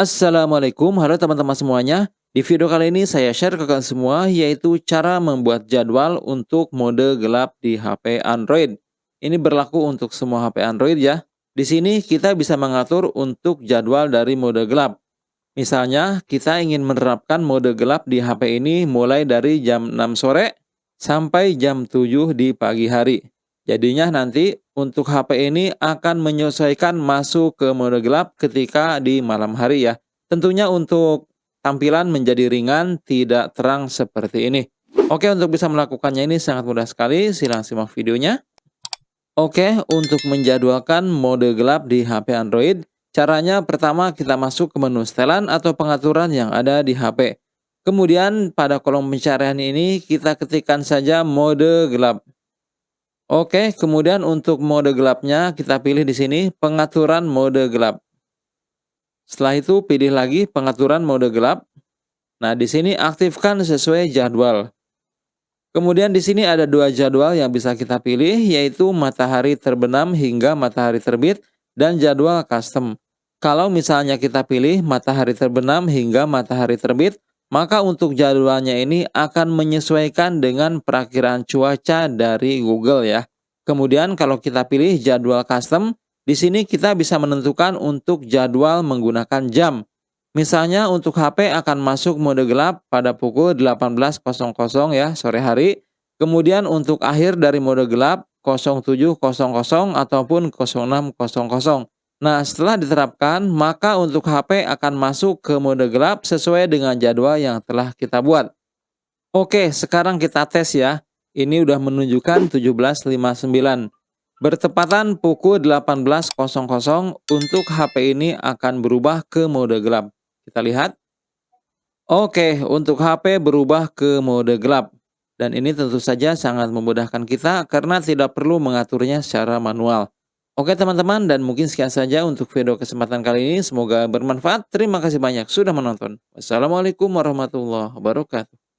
Assalamualaikum, halo teman-teman semuanya. Di video kali ini saya share ke kalian semua yaitu cara membuat jadwal untuk mode gelap di HP Android. Ini berlaku untuk semua HP Android ya. Di sini kita bisa mengatur untuk jadwal dari mode gelap. Misalnya, kita ingin menerapkan mode gelap di HP ini mulai dari jam 6 sore sampai jam 7 di pagi hari. Jadinya nanti untuk HP ini akan menyesuaikan masuk ke mode gelap ketika di malam hari ya. Tentunya untuk tampilan menjadi ringan, tidak terang seperti ini. Oke, untuk bisa melakukannya ini sangat mudah sekali. Silahkan simak videonya. Oke, untuk menjadwalkan mode gelap di HP Android, caranya pertama kita masuk ke menu setelan atau pengaturan yang ada di HP. Kemudian pada kolom pencarian ini kita ketikkan saja mode gelap. Oke, kemudian untuk mode gelapnya kita pilih di sini pengaturan mode gelap. Setelah itu pilih lagi pengaturan mode gelap. Nah, di sini aktifkan sesuai jadwal. Kemudian di sini ada dua jadwal yang bisa kita pilih yaitu matahari terbenam hingga matahari terbit dan jadwal custom. Kalau misalnya kita pilih matahari terbenam hingga matahari terbit, maka untuk jadwalnya ini akan menyesuaikan dengan perakiraan cuaca dari Google ya. Kemudian kalau kita pilih jadwal custom, di sini kita bisa menentukan untuk jadwal menggunakan jam. Misalnya untuk HP akan masuk mode gelap pada pukul 18.00 ya sore hari. Kemudian untuk akhir dari mode gelap 07.00 ataupun 06.00. Nah setelah diterapkan maka untuk HP akan masuk ke mode gelap sesuai dengan jadwal yang telah kita buat. Oke sekarang kita tes ya. Ini udah menunjukkan 17.59. Bertepatan pukul 18.00 untuk HP ini akan berubah ke mode gelap. Kita lihat. Oke, untuk HP berubah ke mode gelap. Dan ini tentu saja sangat memudahkan kita karena tidak perlu mengaturnya secara manual. Oke teman-teman, dan mungkin sekian saja untuk video kesempatan kali ini. Semoga bermanfaat. Terima kasih banyak sudah menonton. Wassalamualaikum warahmatullahi wabarakatuh.